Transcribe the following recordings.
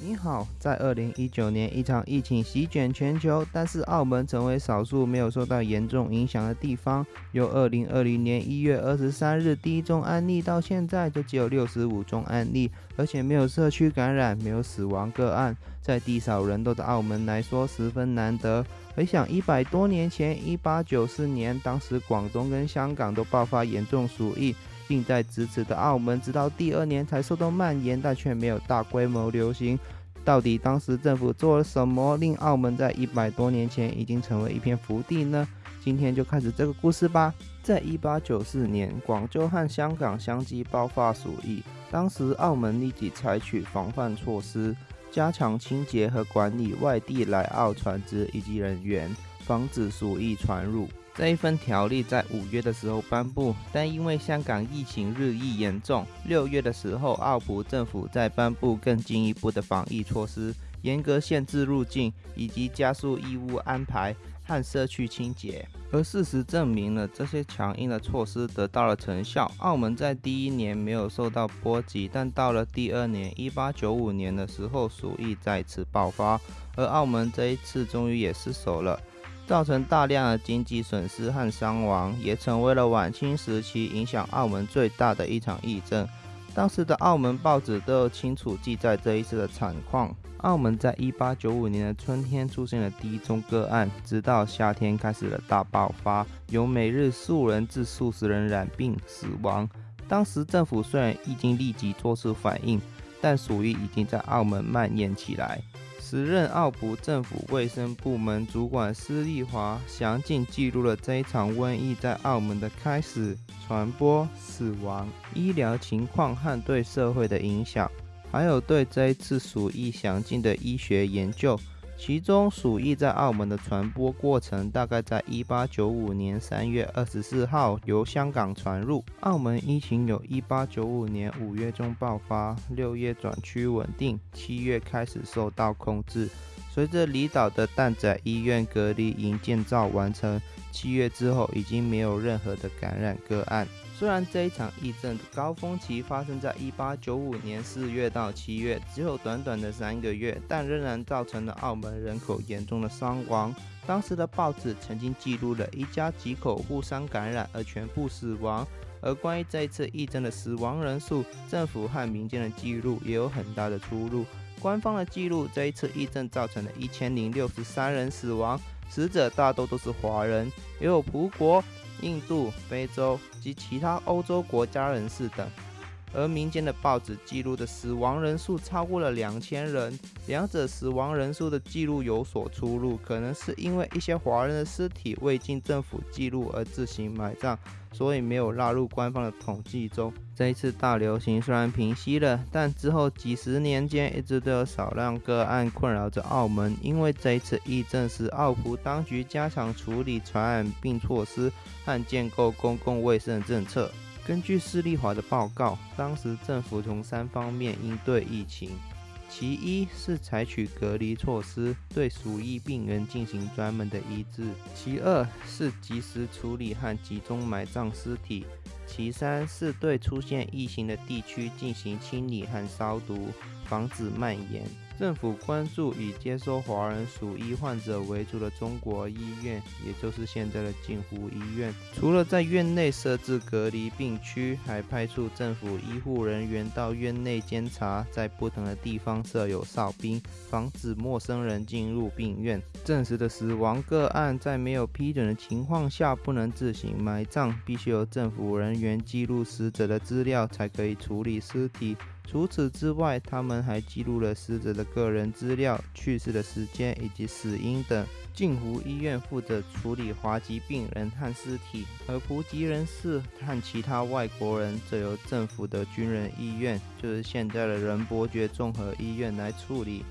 你好，在二零一九年，一场疫情席卷全球，但是澳门成为少数没有受到严重影响的地方。由二零二零年一月二十三日第一宗案例到现在，就只有六十五宗案例，而且没有社区感染，没有死亡个案，在地少人多的澳门来说十分难得。回想一百多年前，一八九四年，当时广东跟香港都爆发严重鼠疫。并在咫尺的澳门，直到第二年才受到蔓延，但却没有大规模流行。到底当时政府做了什么，令澳门在一百多年前已经成为一片福地呢？今天就开始这个故事吧。在一八九四年，广州和香港相继爆发鼠疫，当时澳门立即采取防范措施，加强清洁和管理外地来澳船只以及人员，防止鼠疫传入。这一份条例在五月的时候颁布，但因为香港疫情日益严重，六月的时候，澳葡政府在颁布更进一步的防疫措施，严格限制入境，以及加速义务安排和社区清洁。而事实证明了这些强硬的措施得到了成效，澳门在第一年没有受到波及，但到了第二年，一八九五年的时候，鼠疫再次爆发，而澳门这一次终于也失守了。造成大量的经济损失和伤亡，也成为了晚清时期影响澳门最大的一场疫症。当时的澳门报纸都有清楚记载这一次的惨况。澳门在一八九五年的春天出现了第一宗个案，直到夏天开始了大爆发，有每日数人至数十人染病死亡。当时政府虽然已经立即做出反应，但鼠疫已经在澳门蔓延起来。时任澳葡政府卫生部门主管施丽华详尽记录了这一场瘟疫在澳门的开始、传播、死亡、医疗情况和对社会的影响，还有对这一次鼠疫详尽的医学研究。其中，鼠疫在澳门的传播过程大概在一八九五年三月二十四号由香港传入澳门。疫情有一八九五年五月中爆发，六月转趋稳定，七月开始受到控制。随着离岛的蛋仔医院隔离营建造完成，七月之后已经没有任何的感染个案。虽然这一场疫症的高峰期发生在一八九五年四月到七月，只有短短的三个月，但仍然造成了澳门人口严重的伤亡。当时的报纸曾经记录了一家几口互相感染而全部死亡。而关于这一次疫症的死亡人数，政府和民间的记录也有很大的出入。官方的记录，这一次疫症造成了一千零六十三人死亡，死者大多都是华人，也有葡国。印度、非洲及其他欧洲国家人士等，而民间的报纸记录的死亡人数超过了两千人，两者死亡人数的记录有所出入，可能是因为一些华人的尸体未经政府记录而自行埋葬。所以没有纳入官方的统计中。这一次大流行虽然平息了，但之后几十年间一直都有少量个案困扰着澳门。因为这一次疫症使澳葡当局加强处理传染病措施和建构公共卫生政策。根据施立华的报告，当时政府从三方面应对疫情。其一是采取隔离措施，对鼠疫病人进行专门的医治；其二是及时处理和集中埋葬尸体；其三是对出现疫情的地区进行清理和消毒，防止蔓延。政府关注以接收华人鼠疫患者为主的中国医院，也就是现在的镜湖医院。除了在院内设置隔离病区，还派出政府医护人员到院内监察，在不同的地方设有哨兵，防止陌生人进入病院。证实的死亡个案，在没有批准的情况下，不能自行埋葬，必须由政府人员记录死者的资料，才可以处理尸体。除此之外，他们还记录了死者的个人资料、去世的时间以及死因等。镜湖医院负责处理华籍病人和尸体，而普籍人士和其他外国人则由政府的军人医院，就是现在的仁伯爵综合医院来处理。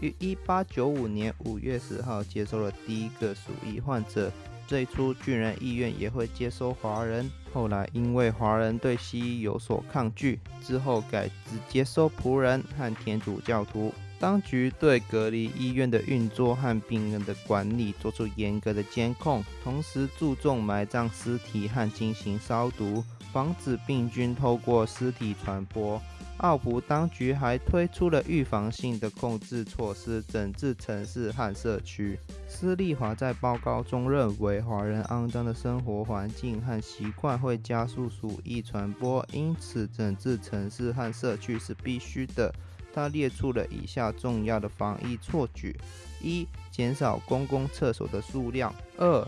于一八九五年五月十号接收了第一个鼠疫患者。最初，军人医院也会接收华人。后来，因为华人对西医有所抗拒，之后改只接收仆人和天主教徒。当局对隔离医院的运作和病人的管理做出严格的监控，同时注重埋葬尸体和进行消毒，防止病菌透过尸体传播。奥普当局还推出了预防性的控制措施，整治城市和社区。斯利华在报告中认为，华人肮脏的生活环境和习惯会加速鼠疫传播，因此整治城市和社区是必须的。他列出了以下重要的防疫措举：一、减少公共厕所的数量；二、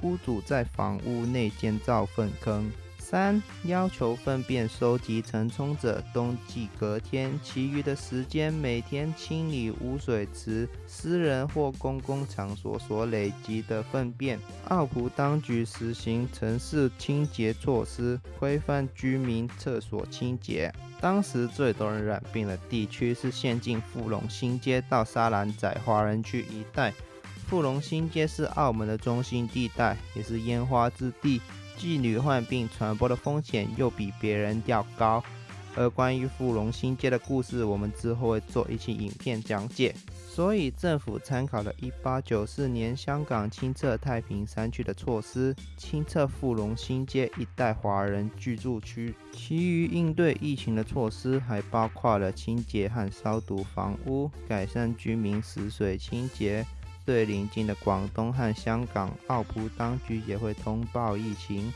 屋主在房屋内建造粪坑。三、要求粪便收集承冲者冬季隔天，其余的时间每天清理污水池、私人或公共场所所累积的粪便。奥普当局实行城市清洁措施，规范居民厕所清洁。当时最多人染病的地区是县境富隆新街到沙兰仔华人区一带。富隆新街是澳门的中心地带，也是烟花之地。妓女患病传播的风险又比别人要高，而关于富隆新街的故事，我们之后会做一期影片讲解。所以政府参考了1894年香港清测太平山区的措施，清测富隆新街一带华人居住区。其余应对疫情的措施还包括了清洁和消毒房屋，改善居民食水清洁。对邻近的广东和香港，澳葡当局也会通报疫情，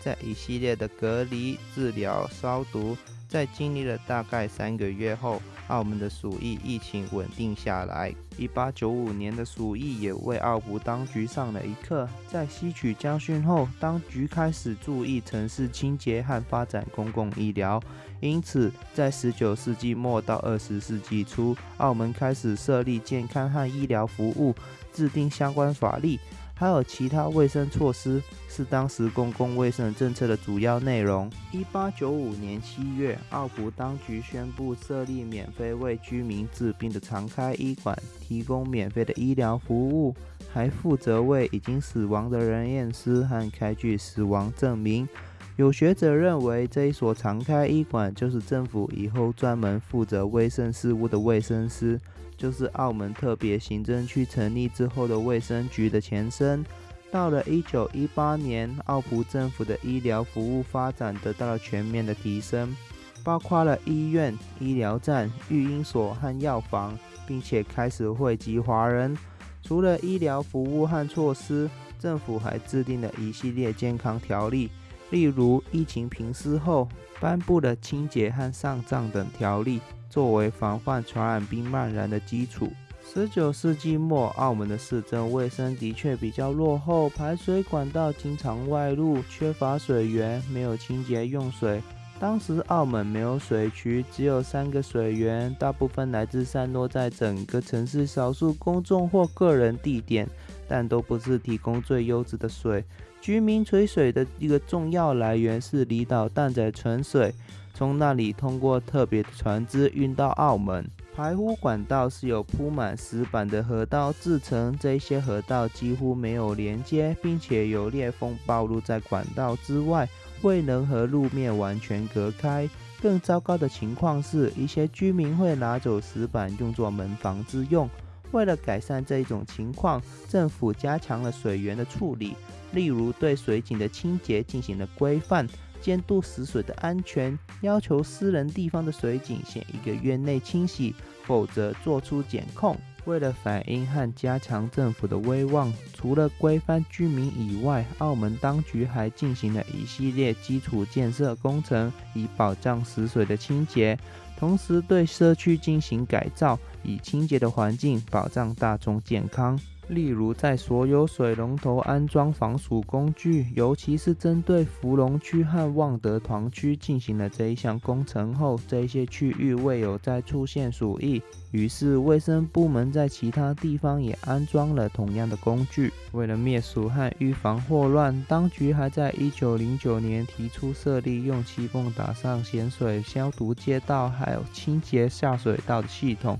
在一系列的隔离、治疗、消毒，在经历了大概三个月后，澳门的鼠疫疫情稳定下来。一八九五年的鼠疫也为澳葡当局上了一课，在吸取教训后，当局开始注意城市清洁和发展公共医疗。因此，在十九世纪末到二十世纪初，澳门开始设立健康和医疗服务，制定相关法律，还有其他卫生措施，是当时公共卫生政策的主要内容。一八九五年七月，澳葡当局宣布设立免费为居民治病的常开医馆，提供免费的医疗服务，还负责为已经死亡的人验尸和开具死亡证明。有学者认为，这一所常开医馆就是政府以后专门负责卫生事务的卫生司，就是澳门特别行政区成立之后的卫生局的前身。到了一九一八年，澳葡政府的医疗服务发展得到了全面的提升，包括了医院、医疗站、育婴所和药房，并且开始惠及华人。除了医疗服务和措施，政府还制定了一系列健康条例。例如，疫情平息后颁布了清洁和上葬等条例，作为防范传染病蔓延的基础。十九世纪末，澳门的市政卫生的确比较落后，排水管道经常外露，缺乏水源，没有清洁用水。当时澳门没有水渠，只有三个水源，大部分来自散落在整个城市少数公众或个人地点，但都不是提供最优质的水。居民取水的一个重要来源是离岛淡仔纯水，从那里通过特别的船只运到澳门。排污管道是由铺满石板的河道制成，这些河道几乎没有连接，并且有裂缝暴露在管道之外，未能和路面完全隔开。更糟糕的情况是，一些居民会拿走石板用作门房之用。为了改善这一种情况，政府加强了水源的处理。例如，对水井的清洁进行了规范，监督死水的安全，要求私人地方的水井限一个月内清洗，否则做出检控。为了反映和加强政府的威望，除了规范居民以外，澳门当局还进行了一系列基础建设工程，以保障死水的清洁，同时对社区进行改造，以清洁的环境保障大众健康。例如，在所有水龙头安装防鼠工具，尤其是针对芙蓉区和旺德团区进行了这一项工程后，这些区域未有再出现鼠疫，于是卫生部门在其他地方也安装了同样的工具。为了灭鼠和预防霍乱，当局还在一九零九年提出设立用气泵打上咸水消毒街道，还有清洁下水道的系统。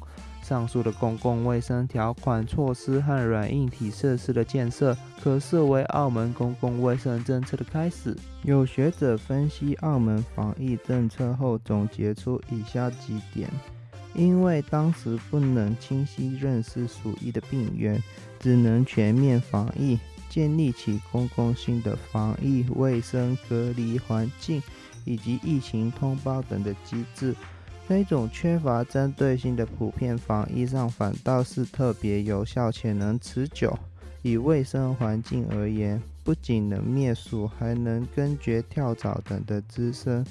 上述的公共卫生条款措施和软硬体设施的建设，可视为澳门公共卫生政策的开始。有学者分析澳门防疫政策后，总结出以下几点：因为当时不能清晰认识鼠疫的病源，只能全面防疫，建立起公共性的防疫、卫生、隔离环境以及疫情通报等的机制。这种缺乏针对性的普遍防疫上，反倒是特别有效且能持久。以卫生环境而言，不仅能灭鼠，还能根绝跳蚤等的滋生。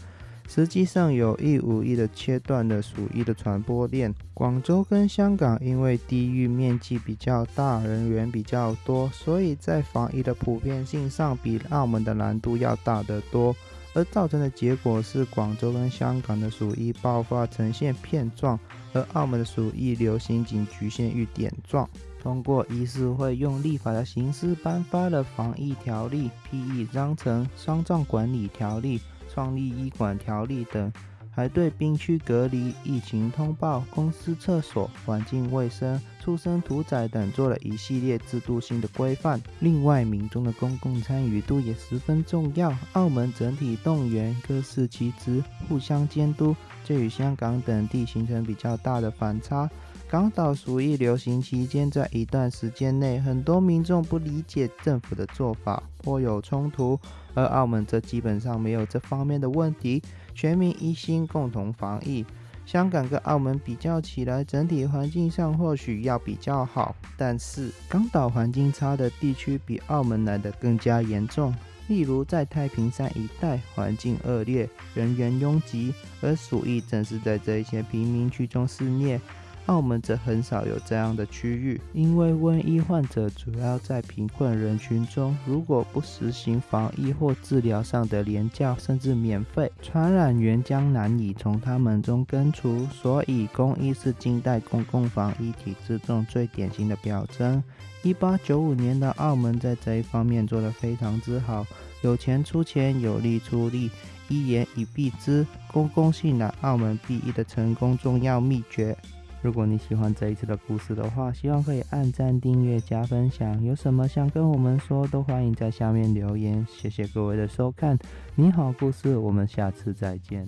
实际上有意无意地切断了鼠疫的传播链。广州跟香港因为地域面积比较大，人员比较多，所以在防疫的普遍性上比澳门的难度要大得多。而造成的结果是，广州跟香港的鼠疫爆发呈现片状，而澳门的鼠疫流行仅局限于点状。通过议事会用立法的形式颁发了防疫条例、P.E. 章程、丧葬管理条例。创立医管条例等，还对病区隔离、疫情通报、公司厕所、环境卫生、畜生屠宰等做了一系列制度性的规范。另外，民众的公共参与度也十分重要。澳门整体动员，各司其职，互相监督，这与香港等地形成比较大的反差。港岛鼠疫流行期间，在一段时间内，很多民众不理解政府的做法，颇有冲突。而澳门则基本上没有这方面的问题，全民一心，共同防疫。香港跟澳门比较起来，整体环境上或许要比较好，但是港岛环境差的地区比澳门来的更加严重。例如在太平山一带，环境恶劣，人员拥挤，而鼠疫正是在这些贫民区中肆虐。澳门则很少有这样的区域，因为瘟疫患者主要在贫困人群中，如果不实行防疫或治疗上的廉价甚至免费，传染源将难以从他们中根除。所以，公益是近代公共防疫体制中最典型的表征。一八九五年的澳门在这一方面做得非常之好，有钱出钱，有力出力，一言以蔽之，公共性乃澳门避疫的成功重要秘诀。如果你喜欢这一次的故事的话，希望可以按赞、订阅、加分享。有什么想跟我们说，都欢迎在下面留言。谢谢各位的收看，你好故事，我们下次再见。